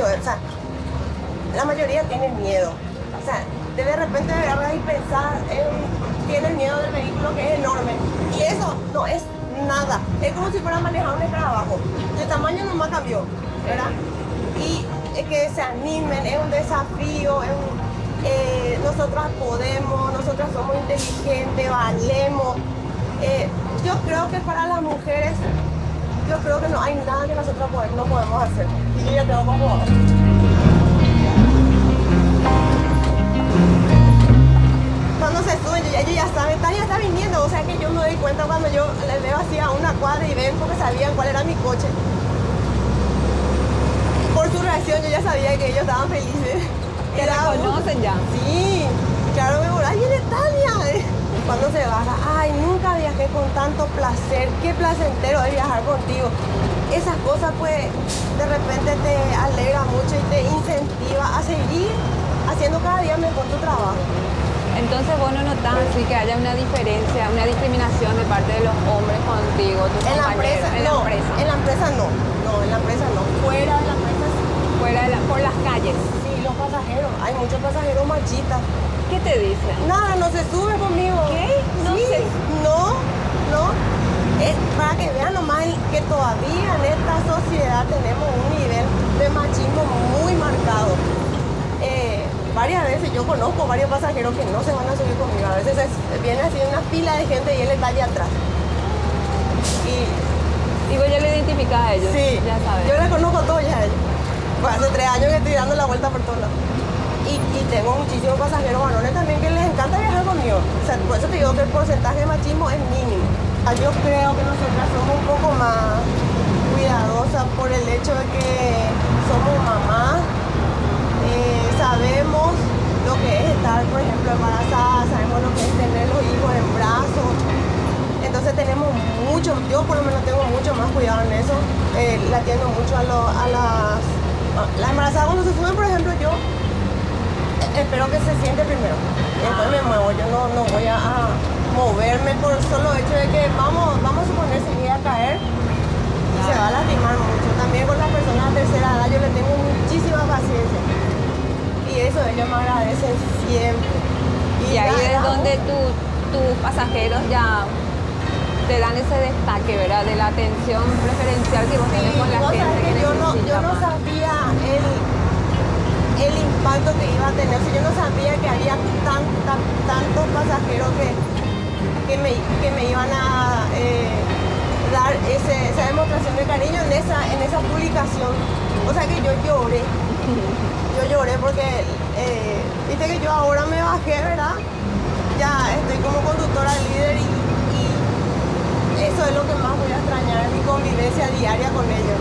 o sea, la mayoría tienen miedo. O sea, de repente agarras y pensar en, tienen miedo del vehículo que es enorme. Y eso no es nada. Es como si fuera manejar un escarabajo. El tamaño nomás cambió, ¿verdad? Y es que se animen, es un desafío, es un, eh, nosotras podemos, nosotras somos inteligentes, valemos. Eh, yo creo que para las mujeres, yo creo que no hay nada que nosotros no podemos hacer. Y yo ya tengo como... Cuando se suben, ellos ya saben, Tania está viniendo, o sea que yo me doy cuenta cuando yo les veo así a una cuadra y ven porque sabían cuál era mi coche. Por su reacción yo ya sabía que ellos estaban felices. ¿Ya la conocen ya? Sí, claro, me voy, ¡ay, viene Tania! Cuando se baja, ay, nunca viajé con tanto placer, qué placentero es viajar contigo. Esas cosas pues de repente te alegra mucho y te incentiva a seguir haciendo cada día mejor tu trabajo. Entonces vos no notas así que haya una diferencia, una discriminación de parte de los hombres contigo, tus en la empresa, en la no, empresa. en la empresa no, no, en la empresa no, fuera de la empresa sí. Fuera de la- por las calles. Pasajeros, hay muchos pasajeros machistas. ¿Qué te dicen? Nada, no se sube conmigo. ¿Qué? No Sí, se- No, no. Es para que vean nomás que todavía en esta sociedad tenemos un nivel de machismo muy marcado. Eh, varias veces yo conozco varios pasajeros que no se van a subir conmigo. A veces es- viene así una fila de gente y él está allá atrás. Y vos ya le identificás a ellos. Sí, Ya sabes. yo les conozco a todos ya a ellos. Pues hace tres años que estoy dando la vuelta por todos lados. Y, y tengo muchísimos pasajeros varones también que les encanta viajar conmigo. O sea, por eso te digo que el porcentaje de machismo es mínimo. Ah, Yo creo que nosotras somos un poco más cuidadosas por el hecho de que somos mamás. Eh, sabemos lo que es estar, por ejemplo, embarazada, sabemos lo que es tener los hijos en brazos. Entonces tenemos mucho, yo por lo menos tengo mucho más cuidado en eso. Eh, le atiendo mucho a, lo- a las... a- Las embarazadas cuando se suben, por ejemplo, yo eh, espero que se siente primero. Después me muevo, yo no, no voy a, a moverme por solo hecho de que vamos, vamos a suponer si voy a caer y se va a lastimar mucho. También con las personas de tercera edad yo le tengo muchísima paciencia. Y eso ellos me agradecen siempre. Y ahí es donde tu- tus pasajeros ya te dan ese destaque, ¿verdad? De la atención preferencial que vos Sí, tenés con la gente que que yo no, yo no sabía el, el impacto que iba a tener. O sea, yo no sabía que había tan, tan- tantos pasajeros que, que, me, que me iban a eh, dar ese- esa demostración de cariño en esa, en esa publicación. O sea que yo lloré. Yo lloré porque, eh, viste que yo ahora me bajé, ¿verdad? Ya estoy como conductora líder y, y eso es lo que más voy a extrañar, mi convivencia diaria con.